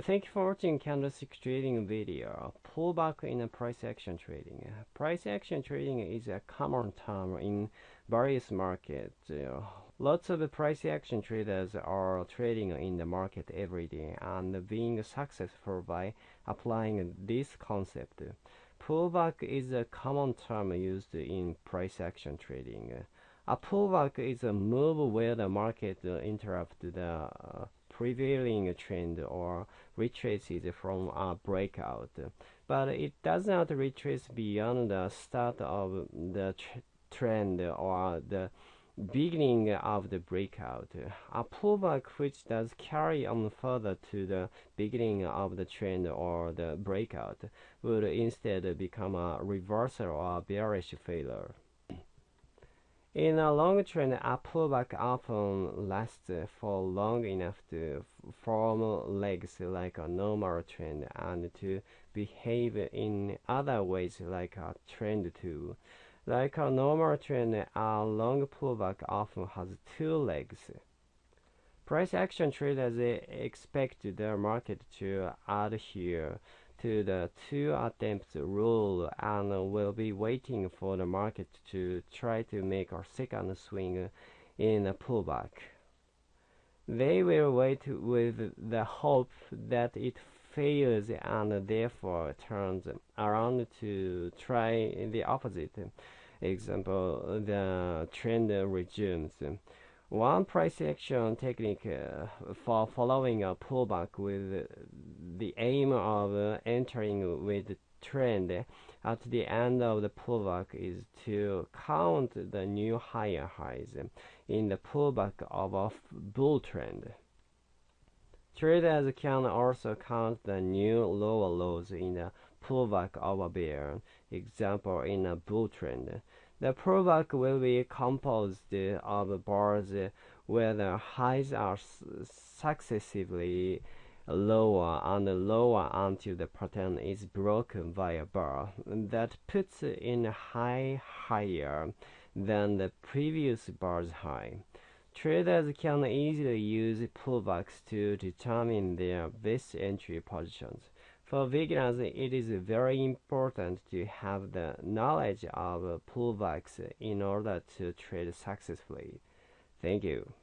Thank you for watching candlestick trading video. Pullback in price action trading. Price action trading is a common term in various markets. Lots of price action traders are trading in the market every day and being successful by applying this concept. Pullback is a common term used in price action trading. A pullback is a move where the market interrupts the uh, prevailing trend or retraces from a breakout, but it does not retrace beyond the start of the tr trend or the beginning of the breakout. A pullback which does carry on further to the beginning of the trend or the breakout would instead become a reversal or bearish failure. In a long trend, a pullback often lasts for long enough to form legs like a normal trend and to behave in other ways like a trend too. Like a normal trend, a long pullback often has two legs. Price action traders expect the market to adhere to the two attempts rule and will be waiting for the market to try to make a second swing in a pullback. They will wait with the hope that it fails and therefore turns around to try the opposite. Example, the trend resumes. One price action technique uh, for following a pullback with the aim of entering with trend at the end of the pullback is to count the new higher highs in the pullback of a bull trend. Traders can also count the new lower lows in the pullback of a bear, example in a bull trend. The pullback will be composed of bars where the highs are successively lower and lower until the pattern is broken by a bar that puts in a high higher than the previous bar's high. Traders can easily use pullbacks to determine their best entry positions. For beginners, it is very important to have the knowledge of pullbacks in order to trade successfully. Thank you.